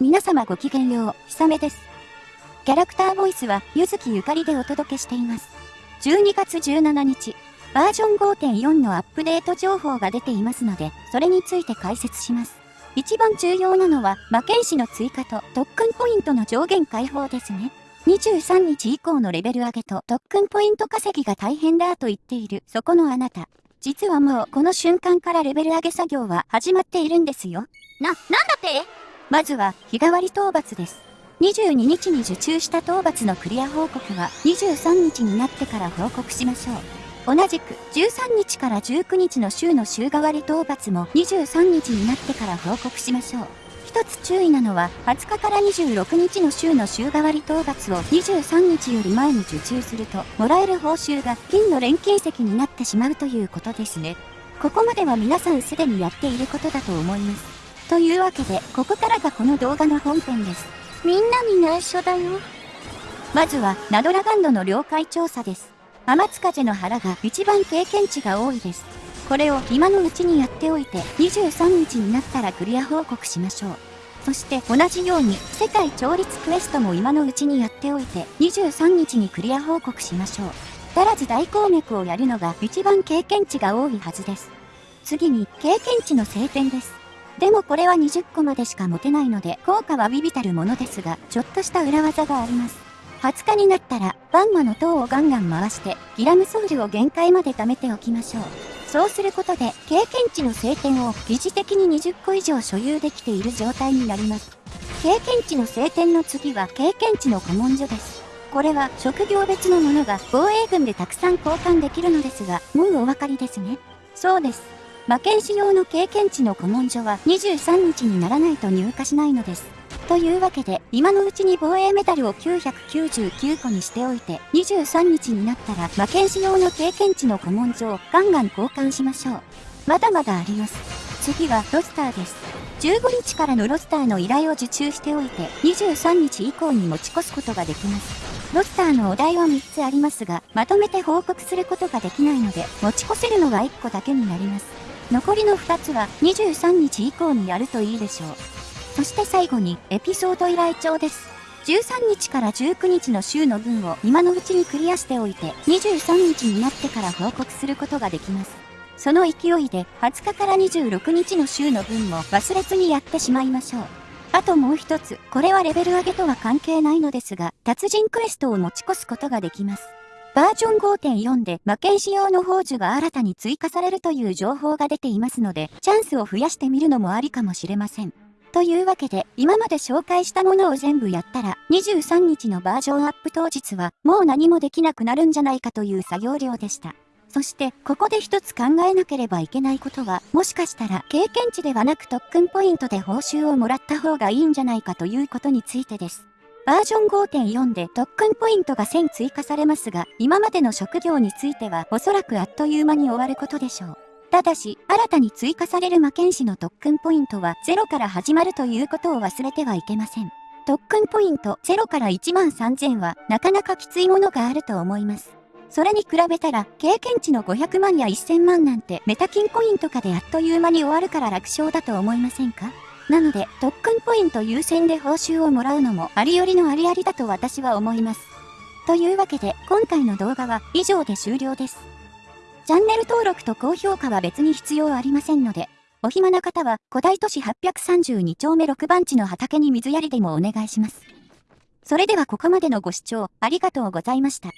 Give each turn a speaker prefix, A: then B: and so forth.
A: 皆様ごきげんよう、ひさめです。キャラクターボイスは、ゆずきゆかりでお届けしています。12月17日、バージョン5.4のアップデート情報が出ていますので、それについて解説します。一番重要なのは、魔剣士の追加と特訓ポイントの上限解放ですね。23日以降のレベル上げと特訓ポイント稼ぎが大変だと言っている、そこのあなた。実はもうこの瞬間からレベル上げ作業は始まっているんですよ。
B: な、なんだって？
A: まずは日替わり討伐です。22日に受注した討伐のクリア報告は23日になってから報告しましょう。同じく13日から19日の週の週替わり討伐も23日になってから報告しましょう。一つ注意なのは20日から26日の週の週替わり討伐を23日より前に受注するともらえる報酬が金の錬金石になってしまうということですね。ここまでは皆さんすでにやっていることだと思います。というわけで、ここからがこの動画の本編です。
B: みんなに内緒だよ。
A: まずは、ナドラガンドの了解調査です。天津風の腹が一番経験値が多いです。これを今のうちにやっておいて、23日になったらクリア報告しましょう。そして同じように世界調律クエストも今のうちにやっておいて23日にクリア報告しましょう。足らず大鉱脈をやるのが一番経験値が多いはずです。次に経験値の晴天です。でもこれは20個までしか持てないので、効果はビビたるものですが、ちょっとした裏技があります。20日になったら、バンマの塔をガンガン回して、ギラムソウルを限界まで貯めておきましょう。そうすることで、経験値の晴天を疑似的に20個以上所有できている状態になります。経験値の晴天の次は経験値の古文書です。これは職業別のものが防衛軍でたくさん交換できるのですが、もうお分かりですね。そうです。魔剣士用の経験値の古文書は23日にならないと入荷しないのです。というわけで、今のうちに防衛メダルを999個にしておいて、23日になったら魔剣士用の経験値の古文書をガンガン交換しましょう。まだまだあります。次はロスターです。15日からのロスターの依頼を受注しておいて、23日以降に持ち越すことができます。ロスターのお題は3つありますが、まとめて報告することができないので、持ち越せるのは1個だけになります。残りの2つは23日以降にやるといいでしょう。そして最後にエピソード依頼帳です。13日から19日の週の分を今のうちにクリアしておいて23日になってから報告することができます。その勢いで20日から26日の週の分も忘れずにやってしまいましょう。あともう一つ、これはレベル上げとは関係ないのですが、達人クエストを持ち越すことができます。バージョン5.4で魔剣士用の宝珠が新たに追加されるという情報が出ていますので、チャンスを増やしてみるのもありかもしれません。というわけで、今まで紹介したものを全部やったら、23日のバージョンアップ当日は、もう何もできなくなるんじゃないかという作業量でした。そして、ここで一つ考えなければいけないことは、もしかしたら経験値ではなく特訓ポイントで報酬をもらった方がいいんじゃないかということについてです。バージョン5.4で特訓ポイントが1000追加されますが、今までの職業についてはおそらくあっという間に終わることでしょう。ただし、新たに追加される魔剣士の特訓ポイントは0から始まるということを忘れてはいけません。特訓ポイント0から1万3000はなかなかきついものがあると思います。それに比べたら、経験値の500万や1000万なんてメタ金コインとかであっという間に終わるから楽勝だと思いませんか？なので、特訓ポイント優先で報酬をもらうのもありよりのありありだと私は思います。というわけで、今回の動画は以上で終了です。チャンネル登録と高評価は別に必要ありませんので、お暇な方は古代都市832丁目6番地の畑に水やりでもお願いします。それではここまでのご視聴ありがとうございました。